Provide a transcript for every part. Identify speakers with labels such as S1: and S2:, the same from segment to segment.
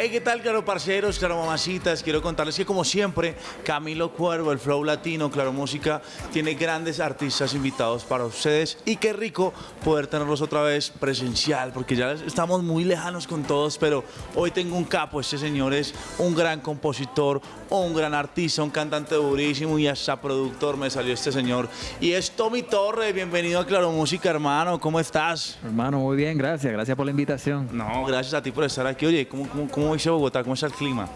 S1: Hey, ¿qué tal, claro parceros, claro mamacitas? Quiero contarles que como siempre, Camilo Cuervo, el Flow Latino, Claro Música, tiene grandes artistas invitados para ustedes y qué rico poder tenerlos otra vez presencial, porque ya estamos muy lejanos con todos, pero hoy tengo un capo, este señor es un gran compositor, un gran artista, un cantante durísimo y hasta productor me salió este señor. Y es Tommy Torres, bienvenido a Claro Música, hermano, ¿cómo estás?
S2: Hermano, muy bien, gracias, gracias por la invitación.
S1: No, gracias a ti por estar aquí. Oye, ¿cómo, cómo, cómo dice Bogotá? ¿Cómo está el clima?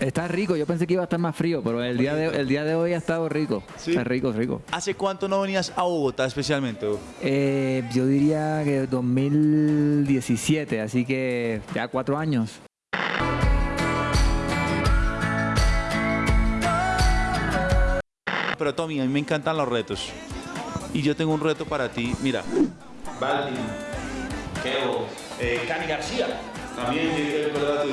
S2: Está rico, yo pensé que iba a estar más frío, pero el día de, el día de hoy ha estado rico.
S1: Sí.
S2: Está rico, rico.
S1: ¿Hace cuánto no venías a Bogotá especialmente?
S2: Eh, yo diría que 2017, así que ya cuatro años.
S1: Pero Tommy, a mí me encantan los retos. Y yo tengo un reto para ti. Mira, Balvin, Keo, eh, Cani García. También eh, ¿verdad?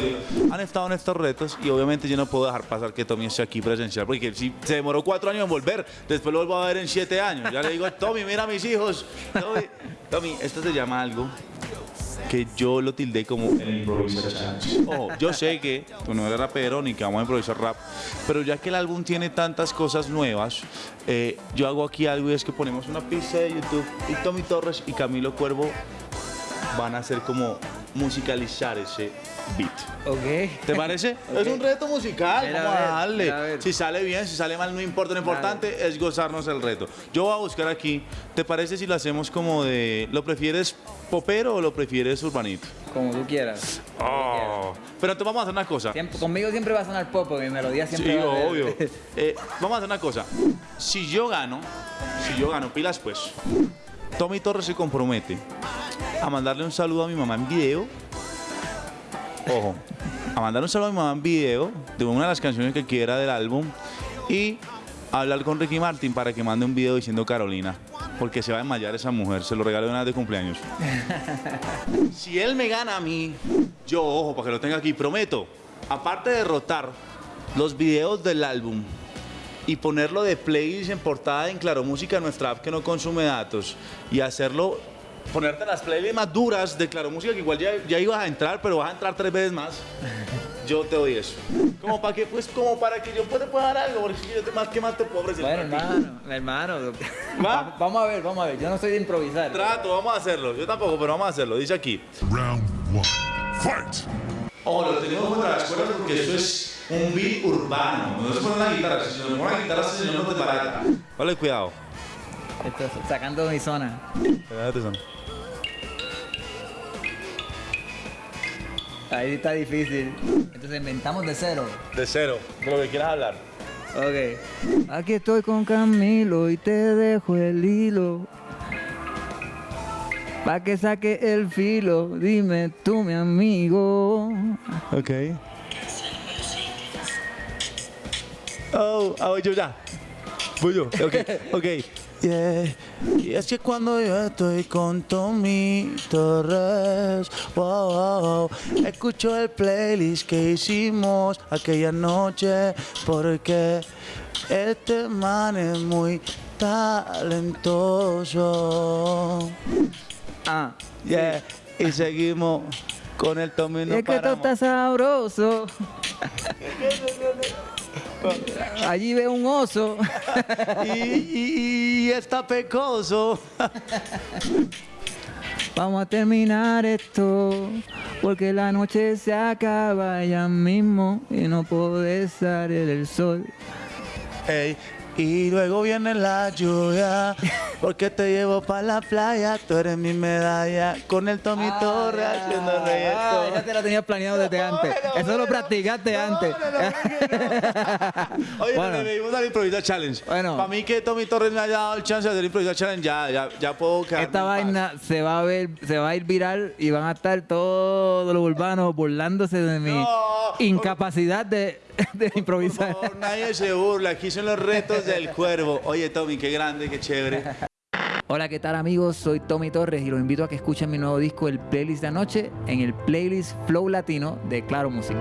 S1: han estado en estos retos y obviamente yo no puedo dejar pasar que Tommy esté aquí presencial porque si se demoró cuatro años en volver, después lo vuelvo a ver en siete años. Ya le digo, Tommy, mira a mis hijos. Tommy, esto se llama algo que yo lo tildé como el improvisar challenge. Ojo, yo sé que tú no eres rapero ni que vamos a improvisar rap, pero ya que el álbum tiene tantas cosas nuevas, eh, yo hago aquí algo y es que ponemos una pista de YouTube y Tommy Torres y Camilo Cuervo van a hacer como musicalizar ese beat.
S2: Ok.
S1: ¿Te parece? Es un reto musical,
S2: Mira,
S1: vamos
S2: a
S1: a
S2: ver,
S1: darle.
S2: mira, a ver.
S1: Si sale bien, si sale mal, no importa. Lo importante es gozarnos el reto. Yo voy a buscar aquí. ¿Te parece si lo hacemos como de. ¿Lo prefieres popero o lo prefieres urbanito?
S2: Como tú quieras.
S1: Oh. Pero entonces vamos a hacer una cosa.
S2: Siempre- conmigo siempre va a sonar pop, mi melodía siempre
S1: Sí,
S2: va a
S1: obvio. Eh, vamos a hacer una cosa. Si yo gano, si yo gano, pilas pues. Tommy Torres se compromete a mandarle un saludo a mi mamá en video. Ojo, a mandar un saludo a mi mamá en video de una de las canciones que quiera del álbum y hablar con Ricky Martin para que mande un video diciendo Carolina. Porque se va a desmayar esa mujer, se lo regalé una vez de cumpleaños. si él me gana a mí, yo, ojo, para que lo tenga aquí, prometo, aparte de derrotar los videos del álbum y ponerlo de playlist en portada en Claro Música, nuestra app que no consume datos, y hacerlo, ponerte las playlists más duras de Claro Música, que igual ya, ya ibas a entrar, pero vas a entrar tres veces más. Yo te doy eso. Como para que, pues, como para que yo pueda pueda dar algo, porque si yo te más, ¿qué más te puedo ofrecer?
S2: Bueno, hermano, hermano.
S1: ¿Va?
S2: Vamos a ver, vamos a ver. Yo no soy de improvisar.
S1: Trato, vamos a hacerlo. Yo tampoco, pero vamos a hacerlo. Dice aquí.
S3: Round one. Fight!
S1: Oh, lo tenemos contra las cuerdas porque eso es un beat urbano. No se pone una guitarra. Si se pone una guitarra, ese señor no te barata. Vale, cuidado.
S2: Esto es sacando mi zona.
S1: Espérate, son.
S2: Ahí está difícil. Entonces inventamos de cero.
S1: De cero, de lo que quieras hablar.
S2: Ok. Aquí estoy con Camilo y te dejo el hilo. Pa' que saque el filo, dime tú mi amigo.
S1: Ok. Oh, ah, voy yo ya. Voy yo. Ok, ok. Yeah. Y es que cuando yo estoy con Tommy Torres, wow, wow, wow, escucho el playlist que hicimos aquella noche porque este man es muy talentoso.
S2: Ah,
S1: Yeah. Y seguimos con el Tommy. no
S2: es que esto está sabroso. Allí veo un oso.
S1: y, y- y está pecoso.
S2: Vamos a terminar esto, porque la noche se acaba ya mismo y no puede salir el sol.
S1: Ey, y luego viene la lluvia, porque te llevo para la playa, tú eres mi medalla, con el Tommy Torres haciendo
S2: Ah,
S1: reggaetón.
S2: ya te lo tenías planeado desde antes. Eso lo practicaste antes.
S1: Oye,
S2: Bueno.
S1: le pedimos al Improvisa Challenge.
S2: Bueno.
S1: Para mí que Tommy Torres me haya dado el chance de hacer Improvisa Challenge, ya, ya, ya puedo quedar.
S2: Esta vaina se va a ver, se va a ir viral y van a estar todos los urbanos burlándose de mi incapacidad de, improvisar.
S1: Nadie se burla, aquí son los retos del cuervo. Oye, Tommy, qué grande, qué chévere.
S2: Hola, ¿qué tal amigos? Soy Tommy Torres y los invito a que escuchen mi nuevo disco, el playlist de anoche, en el playlist Flow Latino de Claro Música.